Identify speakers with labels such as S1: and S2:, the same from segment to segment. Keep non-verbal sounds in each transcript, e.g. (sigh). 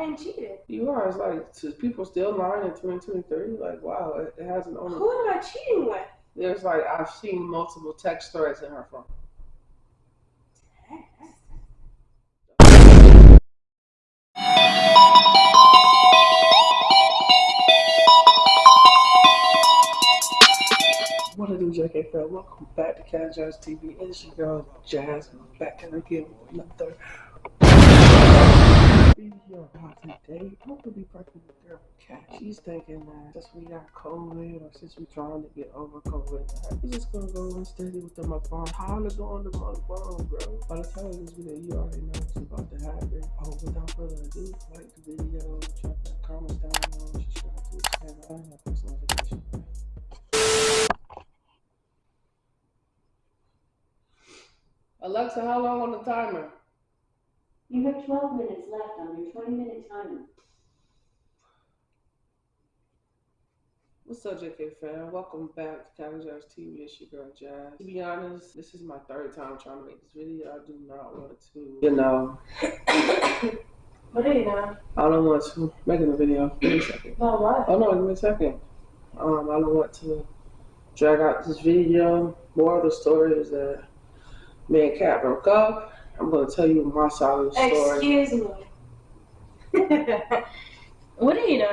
S1: didn't cheat.
S2: You are. It's like to people still lying in 2023. Like, wow, it, it hasn't only.
S1: Who am I cheating with?
S2: There's like I've seen multiple text threads in her phone. What I do, JK Fred? Welcome back to Cat Jazz TV. It's your girl Jasmine back at again with another video today. I'm gonna be girl Cat. She's thinking that since we got COVID or since we're trying to get over COVID, we're just gonna go and steady with to go on the bro? By the time this video, you already know what's about to happen. Oh, without further ado, like the video, drop that down below, subscribe to the channel, and notifications. Alexa, how long on the timer?
S3: You have 12 minutes left on your 20 minute timer.
S2: What's up, JK fam? Welcome back to Cali Jazz TV. It's your girl Jazz. To be honest, this is my third time trying to make this video. I do not want to, you know,
S1: What are you doing?
S2: I don't want to making a video. Give me a second.
S1: Oh, what?
S2: Oh no, give me a second. Um, I don't want to drag out this video. More of the story is that me and Kat broke up. I'm gonna tell you my side of the story.
S1: Excuse me. (laughs) what are you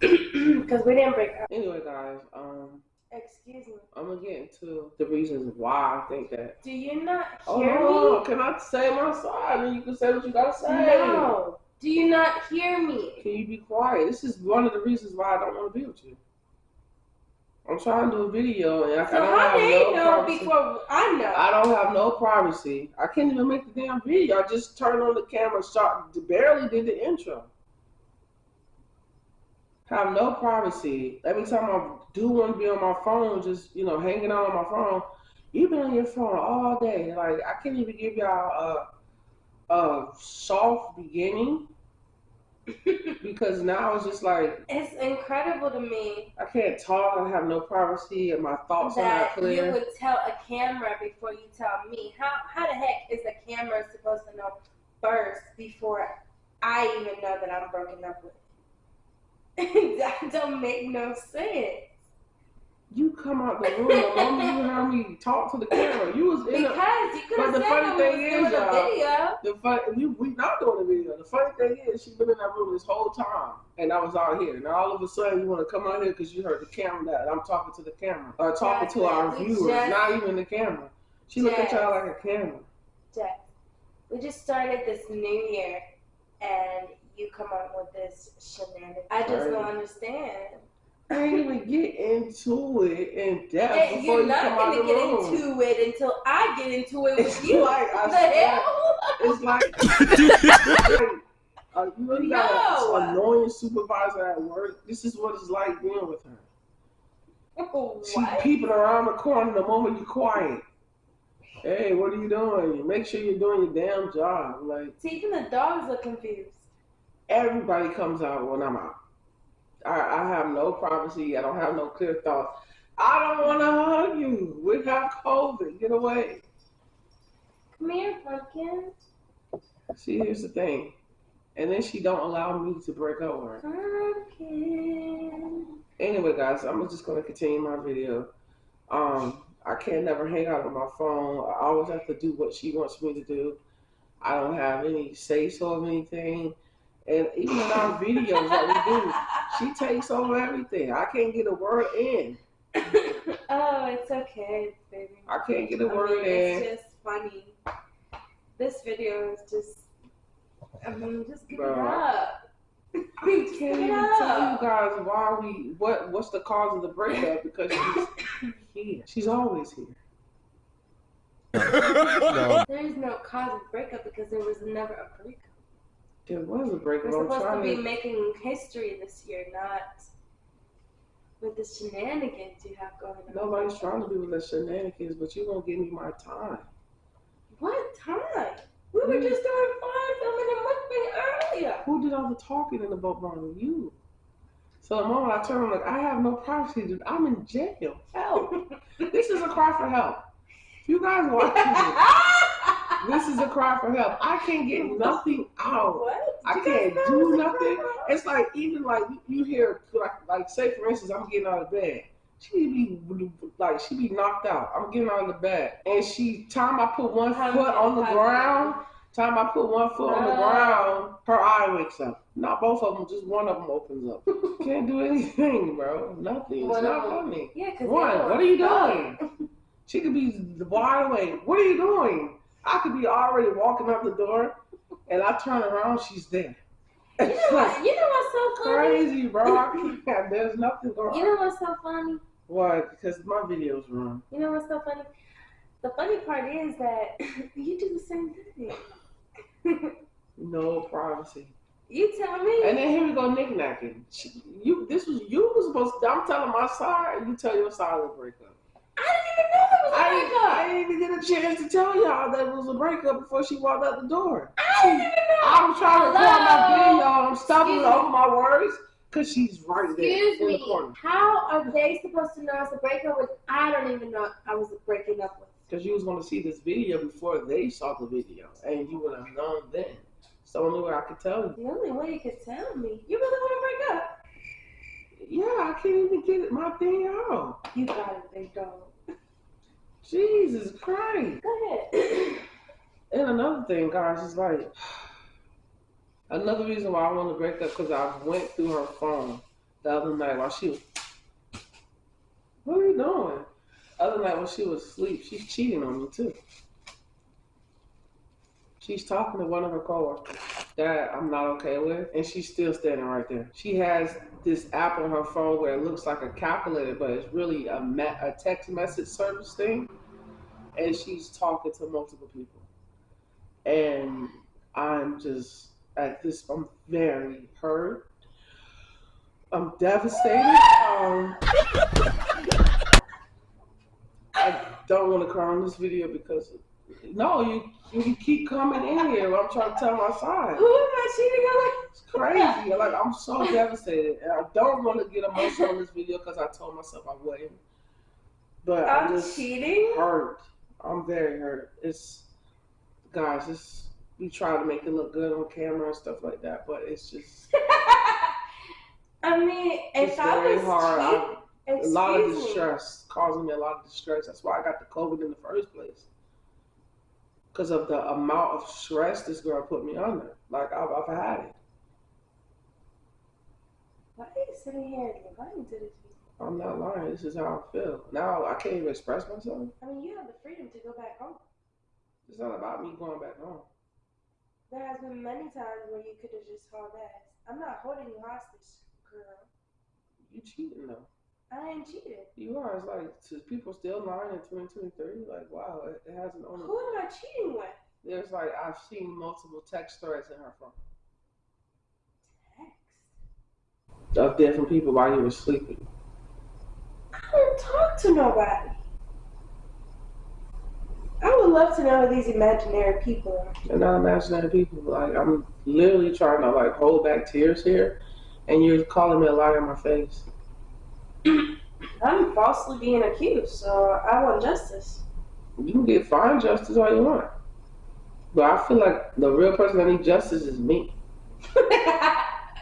S1: doing? Because (clears throat) we didn't break up.
S2: Anyway, guys, um,
S1: Excuse me.
S2: I'm gonna get into the reasons why I think that.
S1: Do you not
S2: Oh
S1: hear
S2: no,
S1: me?
S2: can I say my side and you can say what you gotta say?
S1: No. Do you not hear me?
S2: Can you be quiet? This is one of the reasons why I don't want to be with you. I'm trying to do a video and I, I
S1: So
S2: don't
S1: how
S2: have
S1: they
S2: no
S1: know
S2: privacy.
S1: before I know?
S2: I don't have no privacy. I can't even make the damn video. I just turned on the camera, shot, barely did the intro. Have no privacy. Every time I do want to be on my phone, just you know, hanging out on my phone, you've been on your phone all day. Like I can't even give y'all a a soft beginning because now it's just like
S1: It's incredible to me
S2: I can't talk. I have no privacy, and my thoughts are not
S1: that you would tell a camera before you tell me. How how the heck is a camera supposed to know first before I even know that I'm broken up with? (laughs) that don't make no sense.
S2: You come out the room the moment you heard me talk to the camera. You was in a,
S1: Because you could have
S2: the
S1: said
S2: funny
S1: I
S2: thing
S1: doing
S2: is,
S1: a
S2: y'all,
S1: video.
S2: the fun, we we not doing a video. The funny thing is, she's been in that room this whole time, and I was out here. Now all of a sudden, you want to come out here because you heard the camera that I'm talking to the camera, or talking to our viewers,
S1: just-
S2: not even the camera. She looked at y'all like a camera.
S1: Jeff, we just started this new year, and you come up with this shenanigans. I just
S2: Right.
S1: don't understand.
S2: I ain't even get into it in depth before
S1: you're
S2: you
S1: not
S2: come
S1: gonna get
S2: room.
S1: into it until I get into it with
S2: It's
S1: you.
S2: like I (laughs)
S1: the hell?
S2: It's (laughs) like, uh, you really got an annoying supervisor at work. This is what it's like being with her. She
S1: what?
S2: peeping around the corner the moment you're quiet. Hey, what are you doing? Make sure you're doing your damn job. Like
S1: See, even the dogs look confused.
S2: everybody comes out when I'm out. I, I have no privacy. I don't have no clear thoughts. I don't want to hug you. We have COVID. Get away.
S1: Come here, pumpkin.
S2: See, here's the thing. And then she don't allow me to break up with her.
S1: Pumpkin.
S2: Anyway, guys, I'm just gonna continue my video. Um, I can't never hang out on my phone. I always have to do what she wants me to do. I don't have any say so of anything. And even in our (laughs) videos that we do, she takes over everything. I can't get a word in. (laughs)
S1: oh, it's okay, baby.
S2: I can't get a
S1: I
S2: word
S1: mean,
S2: in.
S1: it's just funny. This video is just. I mean, just give it
S2: Bro.
S1: up.
S2: I
S1: Just
S2: can't
S1: give it
S2: even tell you guys why we what what's the cause of the breakup because she's here. She's always here.
S4: no. (laughs)
S1: There is no cause of breakup because there was never a breakup.
S2: There was a breakup.
S1: We're
S2: I'm
S1: supposed to be making history this year, not with the shenanigans you have going on.
S2: Nobody's trying to be with the shenanigans, but you gonna give me my time.
S1: What time? We were mm. just doing fine filming a mukbang earlier.
S2: Who did all the talking in the boat barn? You. So the moment I turn, I'm like, I have no privacy. Dude. I'm in jail. Help! (laughs) this is a cry for help. You guys watching (laughs) this, is a cry for help. I can't get nothing out.
S1: What?
S2: I
S1: Did you guys
S2: can't do
S1: it was a
S2: nothing. It's like even like you hear like like say for instance I'm getting out of bed. She be like she be knocked out. I'm getting out of the bed, and she time I put one foot on the ground. Time I put one foot on the ground, her eye wakes up. Not both of them, just one of them opens up. (laughs) Can't do anything, bro. Nothing. It's not funny.
S1: Yeah,
S2: One, what are you doing? She could be the wide awake. What are you doing? I could be already walking out the door, and I turn around, she's there.
S1: You know (laughs) what? You know what's so funny?
S2: crazy, bro. There's nothing going on.
S1: You know what's so funny?
S2: Why? Because my videos run.
S1: You know what's so funny? The funny part is that (laughs) you do the same thing. (laughs)
S2: No privacy.
S1: you tell me.
S2: And then here we go knickknacking. You, this was you was supposed. to, I'm telling my side, and you tell your side of the breakup.
S1: I didn't even know that was a breakup.
S2: I didn't even get a chance to tell y'all that it was a breakup before she walked out the door.
S1: I didn't even know.
S2: I'm trying to record my
S1: Hello?
S2: video. I'm stumbling over my words because she's right there
S1: Excuse
S2: in the
S1: me.
S2: corner.
S1: How are they supposed to know it's a breakup when I don't even know I was breaking up with?
S2: Because you was going to see this video before they saw the video, and you would have known then. It's the only way I could tell you.
S1: The only way you could tell me, you really want to break up?
S2: Yeah, I can't even get my thing out.
S1: You got it, big dog.
S2: Jesus Christ.
S1: Go ahead. (clears throat)
S2: And another thing, guys, is like another reason why I want to break up because I went through her phone the other night while she was. What are you doing? Other night when she was asleep, she's cheating on me too. She's talking to one of her coworkers that I'm not okay with, and she's still standing right there. She has this app on her phone where it looks like a calculator, but it's really a, a text message service thing, and she's talking to multiple people and I'm just at this. I'm very hurt. I'm devastated. Um, I don't want to cry on this video because no, you you keep coming in here. I'm trying to tell my side.
S1: Who am I cheating on?
S2: It's crazy. Like I'm so (laughs) devastated, and I don't want to get emotional on this video because I told myself I wouldn't. But I'm
S1: I'm
S2: just
S1: cheating?
S2: hurt. I'm very hurt. It's guys, it's we try to make it look good on camera and stuff like that, but it's just (laughs)
S1: I mean, if
S2: it's
S1: I
S2: very
S1: was
S2: hard. I- a lot of
S1: me.
S2: distress, causing me a lot of distress. That's why I got the COVID in the first place. Because of the amount of stress this girl put me under. Like I've, I've had it.
S1: Why are you sitting here and lying to this?
S2: I'm not lying. This is how I feel. Now I can't even express myself.
S1: I mean, you have the freedom to go back home.
S2: It's not about me going back home.
S1: There has been many times where you could have just hauled ass. I'm not holding you hostage, girl.
S2: You cheating though.
S1: I ain't cheated.
S2: You are. It's like to people still lying in 2023. Like wow, it, it hasn't only.
S1: Who am I cheating with?
S2: There's like I've seen multiple text threads in her phone
S1: Text.
S2: of different people while you were sleeping.
S1: I don't talk to nobody. I would love to know who these imaginary people are.
S2: They're not imaginary people. Like I'm literally trying to like hold back tears here, and you're calling me a liar in my face. (clears throat)
S1: I'm falsely being accused, so I want justice.
S2: You can get fine justice all you want, but I feel like the real person that needs justice is me. (laughs)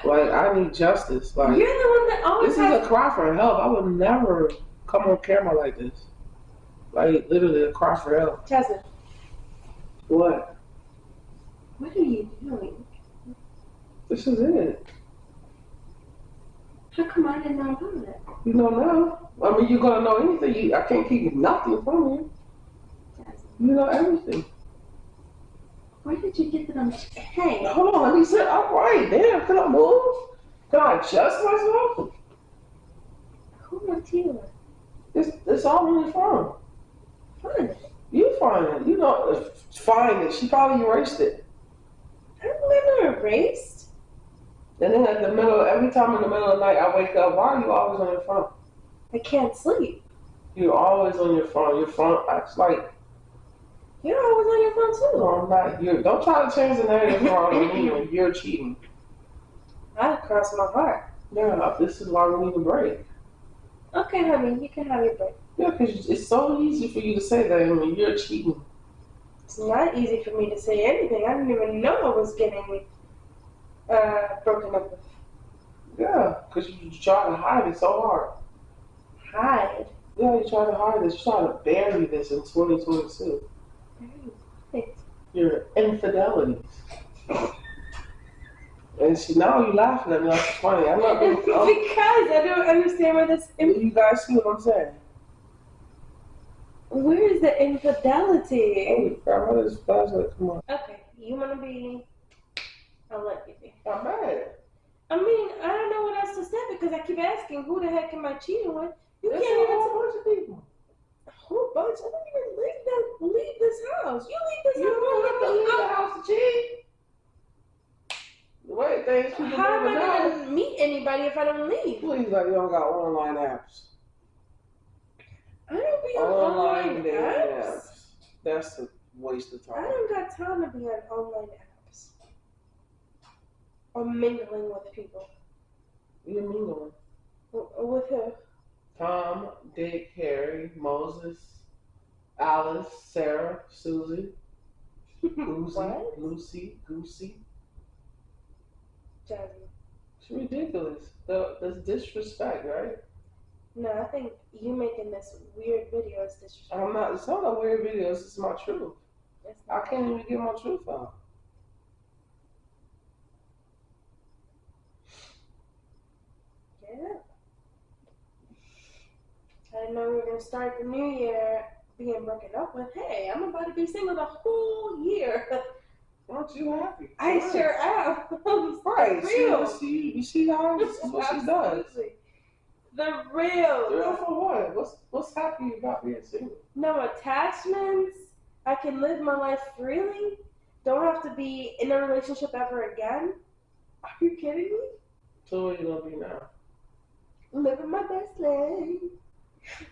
S2: Like I need justice. Like You're
S1: the one that always
S2: this is a cry for help. I would never come on camera like this. Like literally a cry for help.
S1: Jasmine,
S2: What?
S1: what are you doing?
S2: This is it.
S1: How come I didn't know about it?
S2: You don't know. I mean, you're gonna know anything. You, I can't keep nothing from you.
S1: Jasmine,
S2: You know everything.
S1: Where did you get that I'm Hey,
S2: Hold on, he said, all right, damn, can I move? Can I adjust myself?
S1: who cheating with?
S2: It's, it's all on your phone.
S1: Fun.
S2: You find it. You know, find it. She probably erased it.
S1: I don't I'm erased.
S2: And then at the middle, every time in the middle of the night I wake up, why are you always on your phone?
S1: I can't sleep.
S2: You're always on your phone. Your phone acts like,
S1: You're always on your phone too.
S2: no, I'm not. You're, don't try to change the narrative around me when you're cheating.
S1: I crossed my heart.
S2: Yeah, this is why we need a break.
S1: Okay, honey, you can have your break.
S2: Yeah, because it's so easy for you to say that when you're cheating.
S1: It's not easy for me to say anything. I didn't even know I was getting uh, broken up with.
S2: Yeah, because you try to hide it so hard.
S1: Hide.
S2: Yeah, you try to hide this. You try to bury this in 2022. Your infidelities. And she, now you're laughing at me like it's funny. I'm not (laughs) being,
S1: because
S2: I'm,
S1: I don't understand where this.
S2: you guys see what I'm saying?
S1: Where is the infidelity?
S2: Holy crap, is flashlight? Come on.
S1: Okay, you want to be. I'll let you be.
S2: I'm mad.
S1: I mean, I don't know what else to say because I keep asking, who the heck am I cheating with? You can't even
S2: of people.
S1: Whole bunch. I don't even leave that. Leave this house. You leave this
S2: You
S1: house.
S2: don't have to leave the house to cheat. The way things people
S1: How am I gonna meet anybody if I don't leave?
S2: Please, like you don't got online apps.
S1: I don't be on
S2: Online
S1: online apps.
S2: apps. That's a waste of time.
S1: I don't got time to be on online apps or mingling with people.
S2: You one?
S1: W- With who?
S2: Tom, Dick, Harry, Moses, Alice, Sarah, Susie, Goosey,
S1: What?
S2: Lucy, Goosey.
S1: Jasmine.
S2: It's ridiculous. The, that's disrespect, right?
S1: No, I think you making this weird video is disrespectful.
S2: I'm not. It's not a weird video. It's just my truth.
S1: It's
S2: I
S1: not.
S2: can't even get my truth out.
S1: Yeah. I didn't know we were gonna start the new year being broken up with. Hey, I'm about to be single the whole year. (laughs)
S2: Aren't you happy?
S1: I
S2: Right.
S1: sure am.
S2: Right. (laughs)
S1: The
S2: See,
S1: real.
S2: you see, you how what she does.
S1: Absolutely. The real.
S2: Real for what? What's what's happy about being single?
S1: No attachments. I can live my life freely. Don't have to be in a relationship ever again. Are you kidding me?
S2: So what you gonna be now?
S1: Living my best life.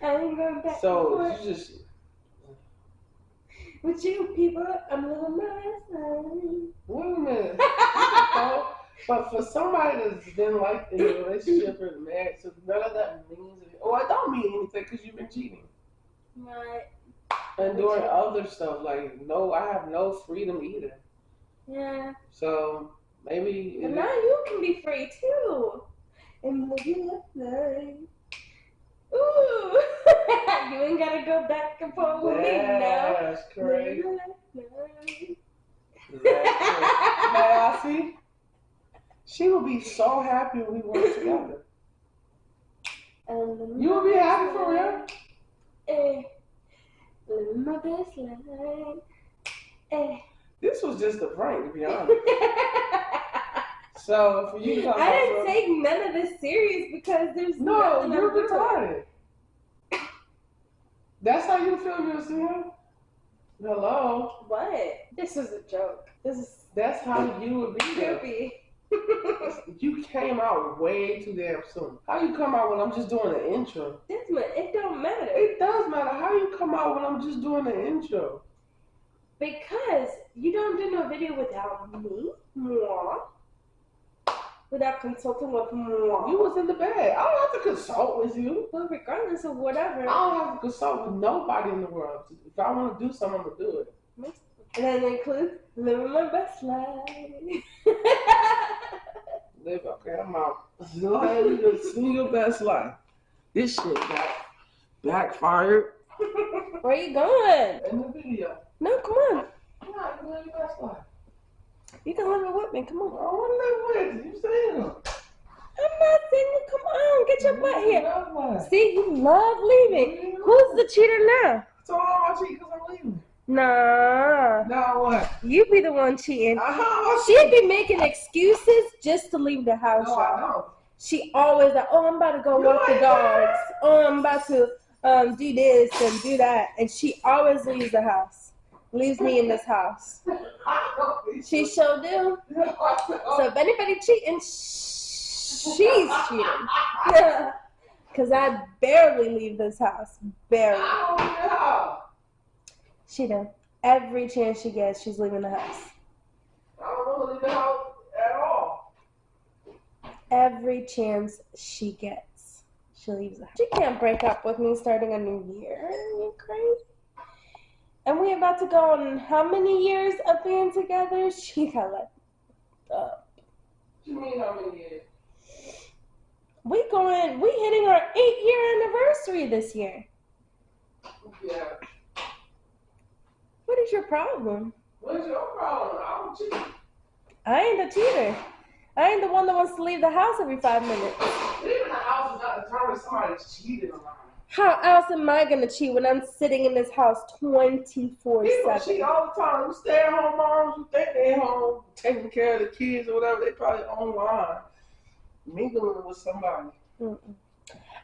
S1: I ain't going back
S2: So you just
S1: with you people. I'm living my best life.
S2: wait a minute. But for somebody that's been like in a relationship or married, so none of that means anything. Oh, I don't mean anything because you've been cheating
S1: Right.
S2: and doing other stuff. Like no, I have no freedom either.
S1: Yeah.
S2: So maybe
S1: But now you can be free too. And live your life. Ooh. (laughs) you ain't gotta go back and forth with me now.
S2: that's crazy. That's crazy. (laughs) Now, see, she would be so happy when we work together. You would be happy for real?
S1: Eh. Living my best life. Eh.
S2: This was just a prank, to be honest. (laughs) So for you
S1: I didn't take none of this serious because there's
S2: no, you're retarded. That's how you feel you're? Hello?
S1: What? This is a joke. This is
S2: That's how you would be
S1: goofy. (laughs)
S2: You came out way too damn soon. How you come out when I'm just doing the intro?
S1: Jasmine, it don't matter.
S2: It does matter. How you come out when I'm just doing the intro?
S1: Because you don't do no video without me, moi, without consulting with moi.
S2: You was in the bed. I don't have to consult with you.
S1: well, regardless of whatever,
S2: I don't have to consult with nobody in the world. If I want to do something, I'm gonna do it.
S1: and that includes living my best life.
S2: Live okay, I'm out. Go ahead and just your best life. This shit got backfired
S1: Where you going?
S2: in the video.
S1: No, come on.
S2: I'm not gonna your best life.
S1: You can live it with me. Come on.
S2: I want to live with you. You single.
S1: I'm not single. Come on, get your butt here. See, you love leaving. Who's the cheater now?
S2: So I'm cheating because I'm leaving.
S1: Nah,
S2: Now what?
S1: you be the one cheating.
S2: Uh-huh.
S1: She'd be making excuses just to leave the house.
S2: No. I don't.
S1: She always like, oh, I'm about to go
S2: You
S1: walk the dogs. Oh, I'm about to um, do this and do that. And she always leaves the house. Leaves me in this house. She sure do. So if anybody cheating, sh- she's cheating. (laughs) Because I barely leave this house. Barely.
S2: I don't.
S1: She do. Every chance she gets, she's leaving the house.
S2: I don't to leave the house at all.
S1: Every chance she gets, she leaves the house. She can't break up with me starting a new year. Are you crazy? And we about to go on how many years of being together? (laughs) She got like, uh,
S2: What you mean how many years?
S1: we going, we hitting our eight year anniversary this year.
S2: Yeah.
S1: What is your problem?
S2: What's your problem? I don't cheat.
S1: I ain't the cheater. I ain't the one that wants to leave the house every five minutes.
S2: Leaving the house is not determined somebody's cheating on her.
S1: How else am I gonna cheat when I'm sitting in this house 24
S2: People
S1: 7?
S2: cheat all the time. You stay at home moms who think they home taking care of the kids or whatever, they probably online mingling with somebody.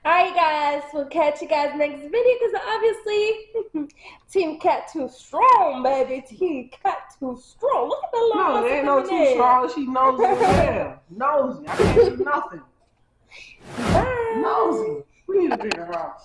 S1: Alright, guys, we'll catch you guys next video because obviously, (laughs) Team Cat too strong, baby. Team Cat too strong. Look at the
S2: No,
S1: long
S2: there ain't no too strong. She nosy hell. (laughs) Nosy. I can't do nothing.
S1: Bye.
S2: Nosy. We need a bigger house.